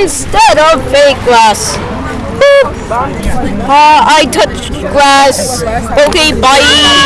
instead of fake glass. Uh, I touched glass. Okay, bye.